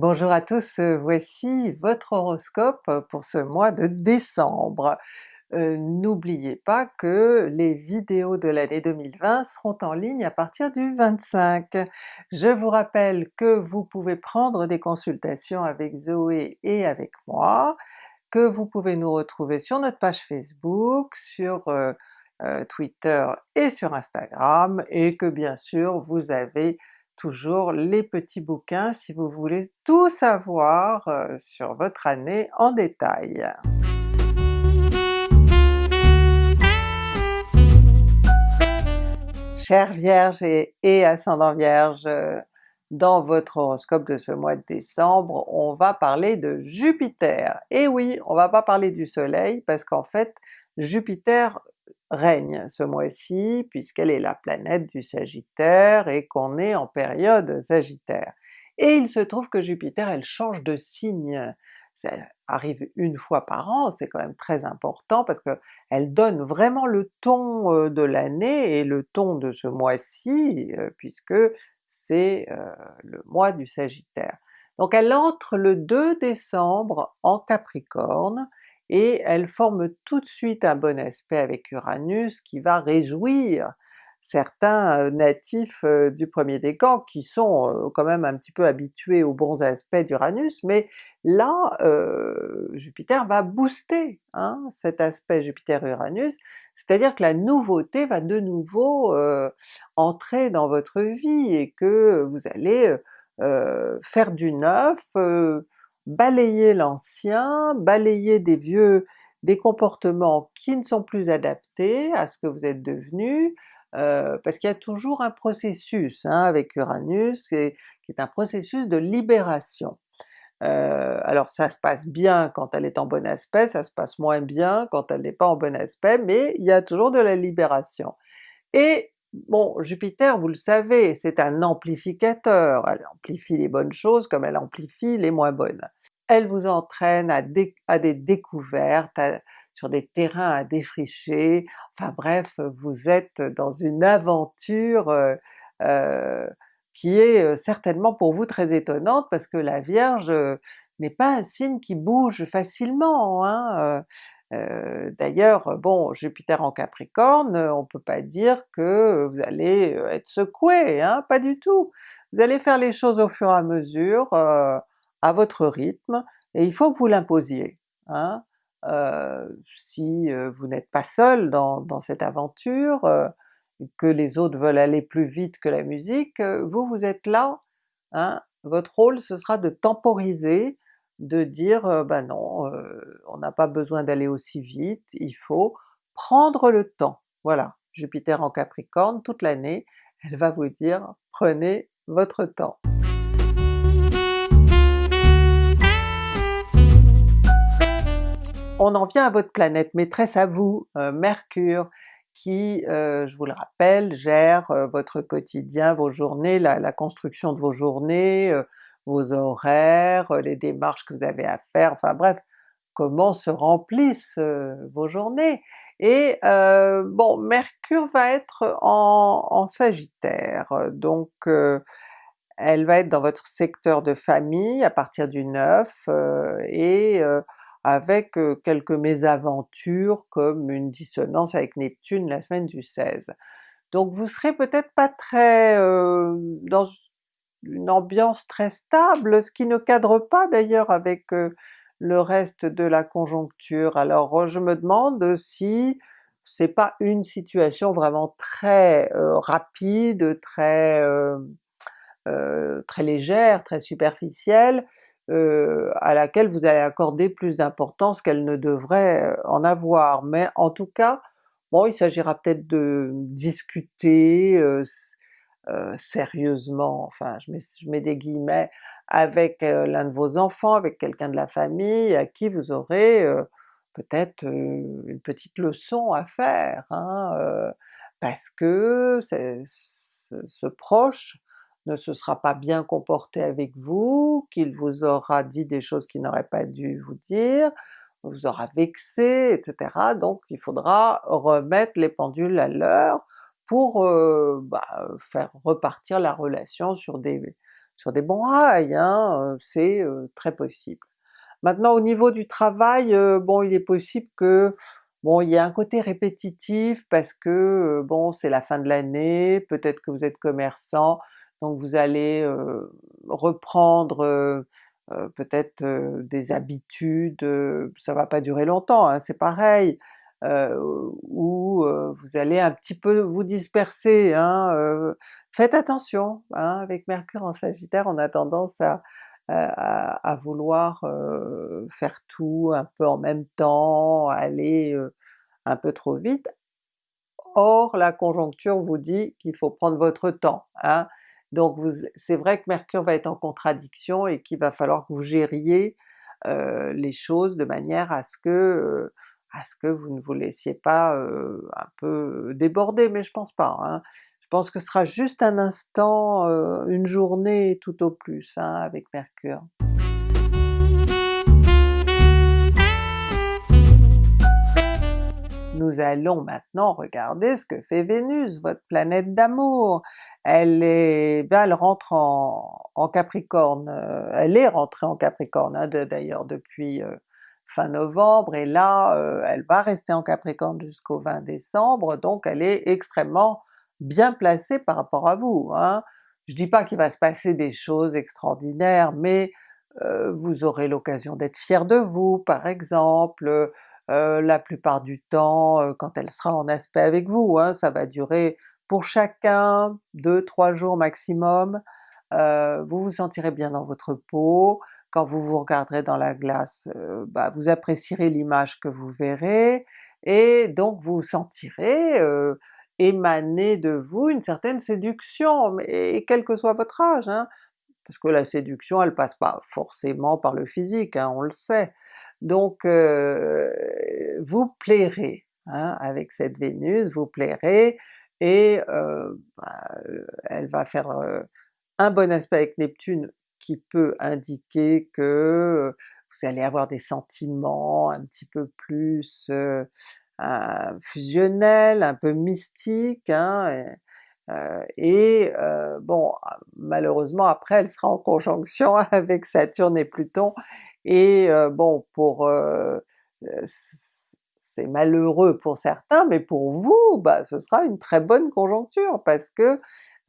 Bonjour à tous, euh, voici votre horoscope pour ce mois de décembre. Euh, N'oubliez pas que les vidéos de l'année 2020 seront en ligne à partir du 25. Je vous rappelle que vous pouvez prendre des consultations avec Zoé et avec moi, que vous pouvez nous retrouver sur notre page Facebook, sur euh, Twitter et sur Instagram, et que bien sûr vous avez toujours les petits bouquins si vous voulez tout savoir euh, sur votre année en détail. Chers Vierge et, et ascendant Vierge, euh, dans votre horoscope de ce mois de décembre, on va parler de Jupiter. Et oui, on va pas parler du soleil parce qu'en fait Jupiter règne ce mois-ci puisqu'elle est la planète du Sagittaire et qu'on est en période Sagittaire. Et il se trouve que Jupiter elle change de signe, ça arrive une fois par an, c'est quand même très important parce que elle donne vraiment le ton euh, de l'année et le ton de ce mois-ci euh, puisque c'est euh, le mois du Sagittaire. Donc elle entre le 2 décembre en Capricorne, et elle forme tout de suite un bon aspect avec Uranus qui va réjouir certains euh, natifs euh, du premier décan qui sont euh, quand même un petit peu habitués aux bons aspects d'Uranus, mais là Jupiter va booster hein, cet aspect Jupiter-Uranus, c'est-à-dire que la nouveauté va de nouveau entrer dans votre vie et que vous allez faire du neuf, balayer l'ancien, balayer des vieux, des comportements qui ne sont plus adaptés à ce que vous êtes devenu, euh, parce qu'il y a toujours un processus hein, avec Uranus, qui est un processus de libération. Euh, alors ça se passe bien quand elle est en bon aspect, ça se passe moins bien quand elle n'est pas en bon aspect, mais il y a toujours de la libération. Et Bon, Jupiter, vous le savez, c'est un amplificateur, elle amplifie les bonnes choses comme elle amplifie les moins bonnes. Elle vous entraîne à, des découvertes, sur des terrains à défricher, enfin bref, vous êtes dans une aventure euh, euh, qui est euh, certainement pour vous très étonnante parce que la Vierge n'est pas un signe qui bouge facilement. Hein, d'ailleurs, bon, Jupiter en Capricorne, on peut pas dire que vous allez être secoué, hein, pas du tout! Vous allez faire les choses au fur et à mesure, à votre rythme, et il faut que vous l'imposiez. Hein. si vous n'êtes pas seul dans, dans, cette aventure, que les autres veulent aller plus vite que la musique, vous, vous êtes là, hein, votre rôle ce sera de temporiser, de dire ben non, on n'a pas besoin d'aller aussi vite, il faut prendre le temps. Voilà, Jupiter en Capricorne toute l'année, elle va vous dire prenez votre temps. On en vient à votre planète maîtresse à vous, Mercure, qui, je vous le rappelle, gère votre quotidien, vos journées, la, construction de vos journées, vos horaires, les démarches que vous avez à faire, enfin bref, comment se remplissent euh, vos journées. Et euh, bon, Mercure va être en, Sagittaire, donc euh, elle va être dans votre secteur de famille à partir du 9, et avec quelques mésaventures comme une dissonance avec Neptune la semaine du 16. Donc vous serez peut-être pas très dans une ambiance très stable, ce qui ne cadre pas d'ailleurs avec euh, le reste de la conjoncture. Alors je me demande si c'est pas une situation vraiment très euh, rapide, très euh, très légère, très superficielle, à laquelle vous allez accorder plus d'importance qu'elle ne devrait en avoir. Mais en tout cas, bon il s'agira peut-être de discuter, euh, sérieusement, enfin je mets, des guillemets, avec euh, l'un de vos enfants, avec quelqu'un de la famille à qui vous aurez euh, peut-être une petite leçon à faire, hein, parce que ce, proche ne se sera pas bien comporté avec vous, qu'il vous aura dit des choses qu'il n'aurait pas dû vous dire, vous aura vexé, etc. Donc il faudra remettre les pendules à l'heure pour bah, faire repartir la relation sur des, sur des bons rails, hein, c'est très possible. Maintenant au niveau du travail, bon il est possible que bon il y a un côté répétitif parce que bon c'est la fin de l'année, peut-être que vous êtes commerçant, donc vous allez reprendre peut-être des habitudes, ça va pas durer longtemps, hein, c'est pareil, ou vous allez un petit peu vous disperser, hein, faites attention, hein, avec Mercure en Sagittaire on a tendance à, à, vouloir faire tout un peu en même temps, aller un peu trop vite. Or la conjoncture vous dit qu'il faut prendre votre temps. Hein. Donc c'est vrai que Mercure va être en contradiction et qu'il va falloir que vous gériez les choses de manière à ce que à ce que vous ne vous laissiez pas un peu déborder, mais je pense pas. Hein. Je pense que ce sera juste un instant, une journée tout au plus hein, avec Mercure. Nous allons maintenant regarder ce que fait Vénus, votre planète d'amour. Elle est, ben elle rentre en, Capricorne, euh, elle est rentrée en Capricorne hein, d'ailleurs depuis euh, fin novembre, et là euh, elle va rester en Capricorne jusqu'au 20 décembre, donc elle est extrêmement bien placée par rapport à vous. Hein. Je dis pas qu'il va se passer des choses extraordinaires, mais vous aurez l'occasion d'être fier de vous par exemple, euh, la plupart du temps euh, quand elle sera en aspect avec vous, hein, ça va durer pour chacun 2-3 jours maximum, euh, vous vous sentirez bien dans votre peau, quand vous vous regarderez dans la glace, bah, vous apprécierez l'image que vous verrez, et donc vous sentirez émaner de vous une certaine séduction, mais quel que soit votre âge, hein, parce que la séduction elle passe pas forcément par le physique, hein, on le sait, donc vous plairez hein, avec cette Vénus, vous plairez, et bah, elle va faire un bon aspect avec Neptune qui peut indiquer que vous allez avoir des sentiments un petit peu plus fusionnels, un peu mystiques, hein, et, bon malheureusement après elle sera en conjonction avec Saturne et Pluton, et bon pour c'est malheureux pour certains, mais pour vous, bah, ce sera une très bonne conjoncture parce que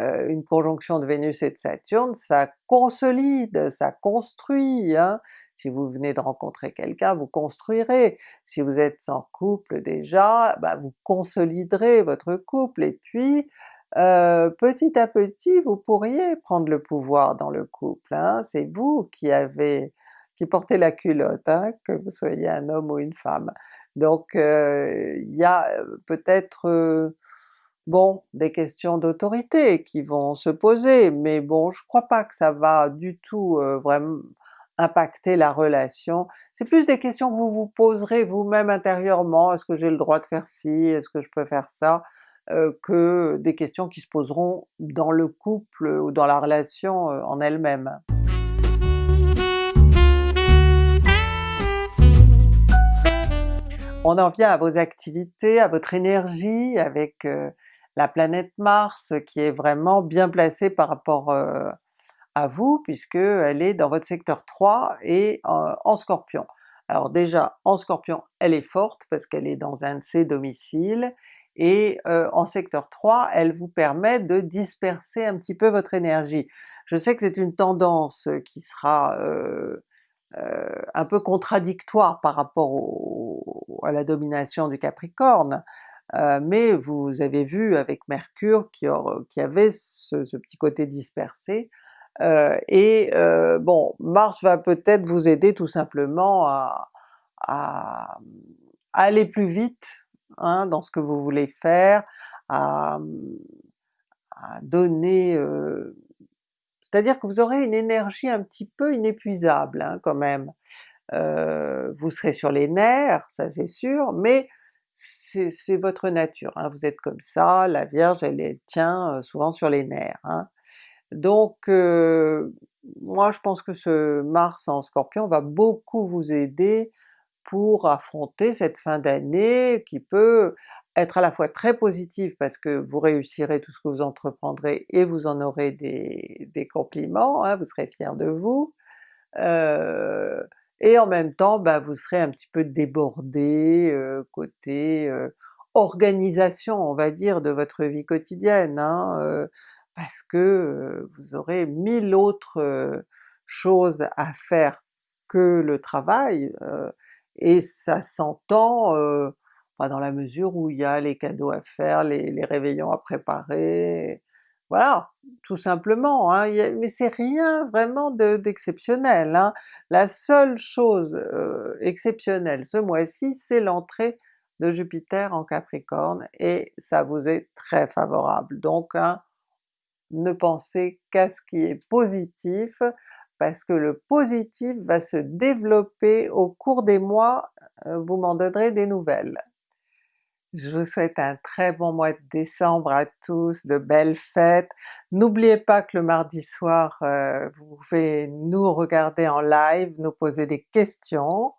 une conjonction de Vénus et de Saturne, ça consolide, ça construit. Hein. Si vous venez de rencontrer quelqu'un, vous construirez. Si vous êtes en couple déjà, bah, vous consoliderez votre couple, et puis petit à petit vous pourriez prendre le pouvoir dans le couple. Hein. C'est vous qui avez qui portez la culotte, hein, que vous soyez un homme ou une femme. Donc il y a peut-être bon des questions d'autorité qui vont se poser, mais bon je crois pas que ça va du tout vraiment impacter la relation. C'est plus des questions que vous vous poserez vous-même intérieurement, est-ce que j'ai le droit de faire ci, est-ce que je peux faire ça, que des questions qui se poseront dans le couple ou dans la relation en elle-même. On en vient à vos activités, à votre énergie avec la planète Mars qui est vraiment bien placée par rapport à vous puisque elle est dans votre secteur 3 et en Scorpion. Alors déjà en Scorpion elle est forte parce qu'elle est dans un de ses domiciles, et en secteur 3 elle vous permet de disperser un petit peu votre énergie. Je sais que c'est une tendance qui sera un peu contradictoire par rapport à la domination du Capricorne, euh, mais vous avez vu avec Mercure qui, qui avait ce, petit côté dispersé, euh, et euh, bon, Mars va peut-être vous aider tout simplement à, aller plus vite hein, dans ce que vous voulez faire, à, à donner c'est-à-dire que vous aurez une énergie un petit peu inépuisable hein, quand même. Euh, vous serez sur les nerfs, ça c'est sûr, mais c'est votre nature, hein. vous êtes comme ça, la Vierge elle, tient euh, souvent sur les nerfs. Hein. Donc euh, moi je pense que ce Mars en Scorpion va beaucoup vous aider pour affronter cette fin d'année qui peut être à la fois très positive parce que vous réussirez tout ce que vous entreprendrez et vous en aurez des, compliments, hein, vous serez fier de vous, et en même temps bah, vous serez un petit peu débordé euh, côté euh, organisation on va dire de votre vie quotidienne, hein, parce que vous aurez mille autres choses à faire que le travail, et ça s'entend dans la mesure où il y a les cadeaux à faire, les, réveillons à préparer, voilà, tout simplement, hein, mais c'est rien vraiment d'exceptionnel. hein. La seule chose euh, exceptionnelle ce mois-ci, c'est l'entrée de Jupiter en Capricorne, et ça vous est très favorable. Donc hein, ne pensez qu'à ce qui est positif, parce que le positif va se développer au cours des mois, euh, vous m'en donnerez des nouvelles. Je vous souhaite un très bon mois de décembre à tous, de belles fêtes. N'oubliez pas que le mardi soir, euh, vous pouvez nous regarder en live, nous poser des questions,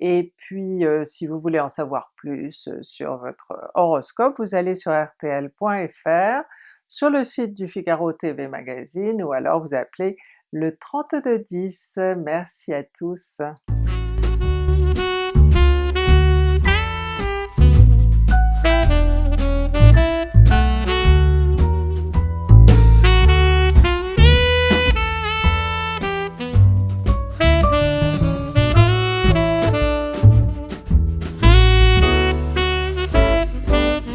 et puis euh, si vous voulez en savoir plus euh, sur votre horoscope, vous allez sur rtl.fr, sur le site du Figaro TV Magazine, ou alors vous appelez le 3210. Merci à tous!